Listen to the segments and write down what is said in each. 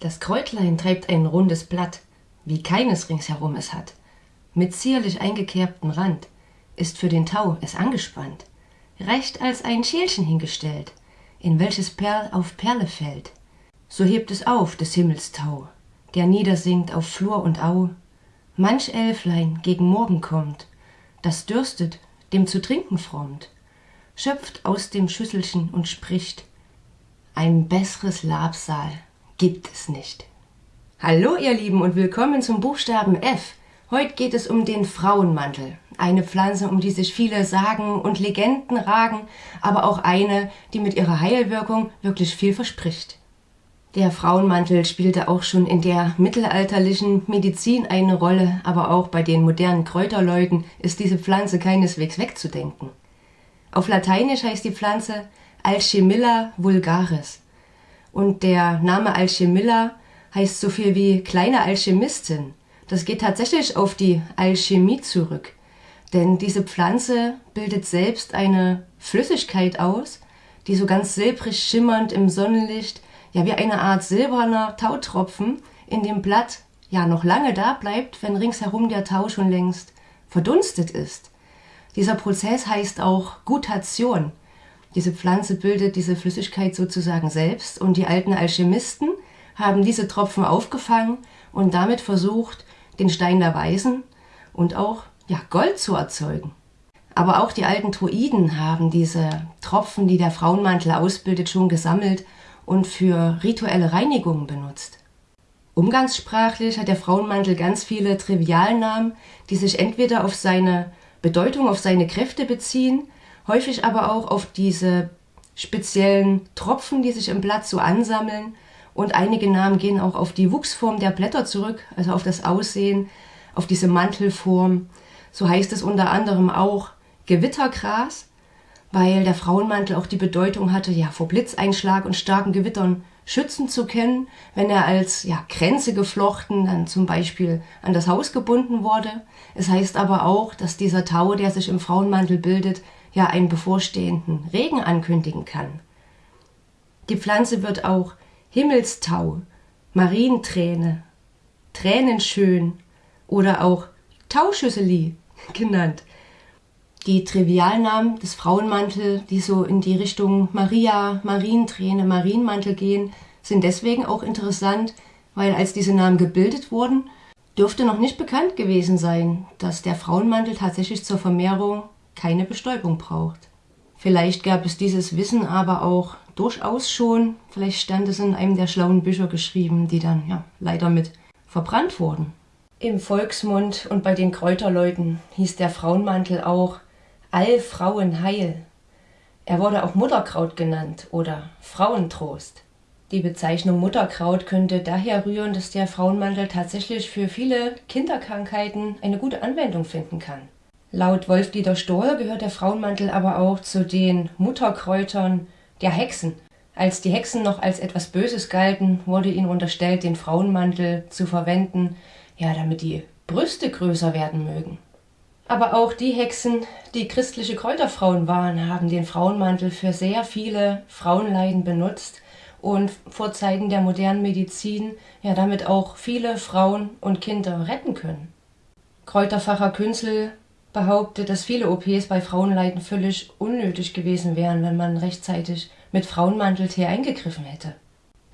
Das Kräutlein treibt ein rundes Blatt, wie keines ringsherum es hat. Mit zierlich eingekerbtem Rand ist für den Tau es angespannt, recht als ein Schälchen hingestellt, in welches Perl auf Perle fällt. So hebt es auf des Himmels Tau, der niedersinkt auf Flur und Au. Manch Elflein gegen Morgen kommt, das dürstet, dem zu trinken frommt, schöpft aus dem Schüsselchen und spricht, ein besseres Labsal gibt es nicht. Hallo ihr Lieben und willkommen zum Buchstaben F. Heute geht es um den Frauenmantel. Eine Pflanze, um die sich viele Sagen und Legenden ragen, aber auch eine, die mit ihrer Heilwirkung wirklich viel verspricht. Der Frauenmantel spielte auch schon in der mittelalterlichen Medizin eine Rolle, aber auch bei den modernen Kräuterleuten ist diese Pflanze keineswegs wegzudenken. Auf Lateinisch heißt die Pflanze Alchemilla vulgaris und der Name Alchemilla heißt so viel wie kleine Alchemistin. Das geht tatsächlich auf die Alchemie zurück. Denn diese Pflanze bildet selbst eine Flüssigkeit aus, die so ganz silbrig schimmernd im Sonnenlicht, ja wie eine Art silberner Tautropfen in dem Blatt ja noch lange da bleibt, wenn ringsherum der Tau schon längst verdunstet ist. Dieser Prozess heißt auch Gutation. Diese Pflanze bildet diese Flüssigkeit sozusagen selbst und die alten Alchemisten haben diese Tropfen aufgefangen und damit versucht, den Stein der Weisen und auch ja, Gold zu erzeugen. Aber auch die alten Druiden haben diese Tropfen, die der Frauenmantel ausbildet, schon gesammelt und für rituelle Reinigungen benutzt. Umgangssprachlich hat der Frauenmantel ganz viele Trivialnamen, die sich entweder auf seine Bedeutung, auf seine Kräfte beziehen häufig aber auch auf diese speziellen Tropfen, die sich im Blatt so ansammeln. Und einige Namen gehen auch auf die Wuchsform der Blätter zurück, also auf das Aussehen, auf diese Mantelform. So heißt es unter anderem auch Gewittergras, weil der Frauenmantel auch die Bedeutung hatte, ja, vor Blitzeinschlag und starken Gewittern schützen zu können, wenn er als ja, Kränze geflochten dann zum Beispiel an das Haus gebunden wurde. Es heißt aber auch, dass dieser Tau, der sich im Frauenmantel bildet, ja einen bevorstehenden Regen ankündigen kann. Die Pflanze wird auch Himmelstau, Marienträne, Tränenschön oder auch Tauschüsseli genannt. Die Trivialnamen des Frauenmantel, die so in die Richtung Maria, Marienträne, Marienmantel gehen, sind deswegen auch interessant, weil als diese Namen gebildet wurden, dürfte noch nicht bekannt gewesen sein, dass der Frauenmantel tatsächlich zur Vermehrung keine Bestäubung braucht. Vielleicht gab es dieses Wissen aber auch durchaus schon, vielleicht stand es in einem der schlauen Bücher geschrieben, die dann ja leider mit verbrannt wurden. Im Volksmund und bei den Kräuterleuten hieß der Frauenmantel auch Allfrauenheil. Er wurde auch Mutterkraut genannt oder Frauentrost. Die Bezeichnung Mutterkraut könnte daher rühren, dass der Frauenmantel tatsächlich für viele Kinderkrankheiten eine gute Anwendung finden kann. Laut Wolf-Dieter Stoll gehört der Frauenmantel aber auch zu den Mutterkräutern der Hexen. Als die Hexen noch als etwas Böses galten, wurde ihnen unterstellt, den Frauenmantel zu verwenden, ja, damit die Brüste größer werden mögen. Aber auch die Hexen, die christliche Kräuterfrauen waren, haben den Frauenmantel für sehr viele Frauenleiden benutzt und vor Zeiten der modernen Medizin ja damit auch viele Frauen und Kinder retten können. Kräuterfacher Künzel behauptet, dass viele OPs bei Frauenleiden völlig unnötig gewesen wären, wenn man rechtzeitig mit Frauenmanteltee eingegriffen hätte.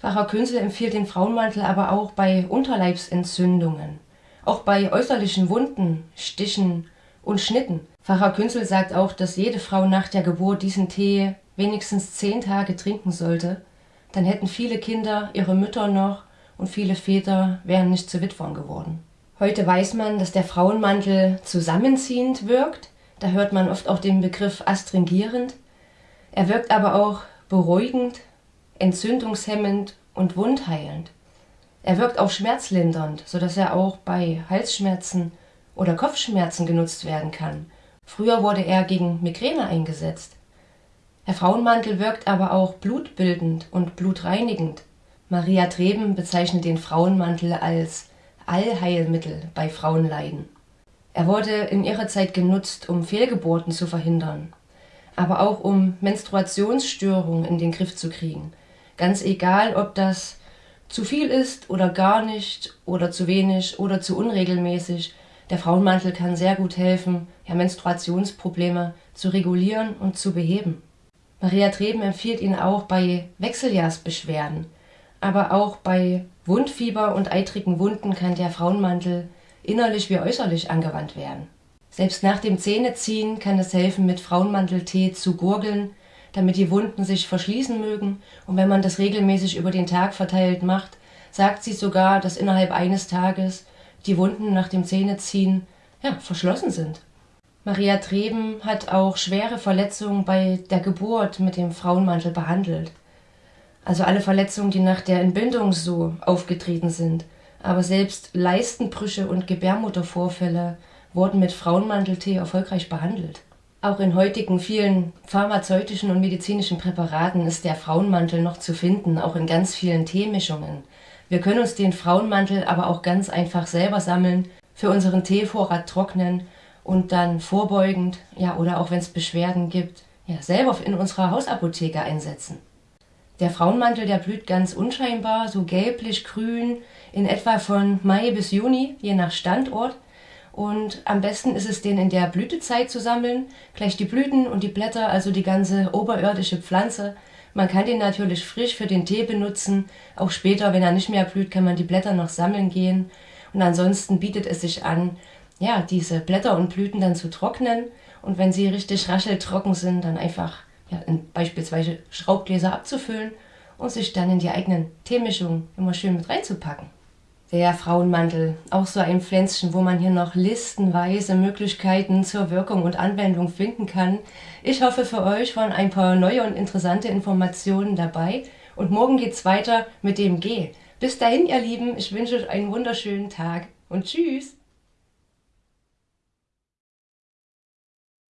Pfarrer Künzel empfiehlt den Frauenmantel aber auch bei Unterleibsentzündungen, auch bei äußerlichen Wunden, Stichen und Schnitten. Pfarrer Künzel sagt auch, dass jede Frau nach der Geburt diesen Tee wenigstens zehn Tage trinken sollte, dann hätten viele Kinder ihre Mütter noch und viele Väter wären nicht zu Witwern geworden. Heute weiß man, dass der Frauenmantel zusammenziehend wirkt. Da hört man oft auch den Begriff astringierend. Er wirkt aber auch beruhigend, entzündungshemmend und wundheilend. Er wirkt auch schmerzlindernd, sodass er auch bei Halsschmerzen oder Kopfschmerzen genutzt werden kann. Früher wurde er gegen Migräne eingesetzt. Der Frauenmantel wirkt aber auch blutbildend und blutreinigend. Maria Treben bezeichnet den Frauenmantel als Allheilmittel bei Frauenleiden. Er wurde in ihrer Zeit genutzt, um Fehlgeburten zu verhindern, aber auch um Menstruationsstörungen in den Griff zu kriegen. Ganz egal, ob das zu viel ist oder gar nicht oder zu wenig oder zu unregelmäßig. Der Frauenmantel kann sehr gut helfen, ja, Menstruationsprobleme zu regulieren und zu beheben. Maria Treben empfiehlt ihn auch bei Wechseljahrsbeschwerden, aber auch bei Wundfieber und eitrigen Wunden kann der Frauenmantel innerlich wie äußerlich angewandt werden. Selbst nach dem Zähneziehen kann es helfen, mit Frauenmanteltee zu gurgeln, damit die Wunden sich verschließen mögen. Und wenn man das regelmäßig über den Tag verteilt macht, sagt sie sogar, dass innerhalb eines Tages die Wunden nach dem Zähneziehen ja, verschlossen sind. Maria Treben hat auch schwere Verletzungen bei der Geburt mit dem Frauenmantel behandelt. Also alle Verletzungen, die nach der Entbindung so aufgetreten sind. Aber selbst Leistenbrüche und Gebärmuttervorfälle wurden mit Frauenmanteltee erfolgreich behandelt. Auch in heutigen vielen pharmazeutischen und medizinischen Präparaten ist der Frauenmantel noch zu finden, auch in ganz vielen Teemischungen. Wir können uns den Frauenmantel aber auch ganz einfach selber sammeln, für unseren Teevorrat trocknen und dann vorbeugend, ja, oder auch wenn es Beschwerden gibt, ja, selber in unserer Hausapotheke einsetzen. Der Frauenmantel, der blüht ganz unscheinbar, so gelblich-grün, in etwa von Mai bis Juni, je nach Standort. Und am besten ist es, den in der Blütezeit zu sammeln, gleich die Blüten und die Blätter, also die ganze oberirdische Pflanze. Man kann den natürlich frisch für den Tee benutzen. Auch später, wenn er nicht mehr blüht, kann man die Blätter noch sammeln gehen. Und ansonsten bietet es sich an, ja, diese Blätter und Blüten dann zu trocknen. Und wenn sie richtig rascheltrocken sind, dann einfach ja, in beispielsweise Schraubgläser abzufüllen und sich dann in die eigenen Teemischungen immer schön mit reinzupacken. Der Frauenmantel, auch so ein Pflänzchen, wo man hier noch listenweise Möglichkeiten zur Wirkung und Anwendung finden kann. Ich hoffe, für euch waren ein paar neue und interessante Informationen dabei. Und morgen geht's weiter mit dem G. Bis dahin, ihr Lieben, ich wünsche euch einen wunderschönen Tag und tschüss!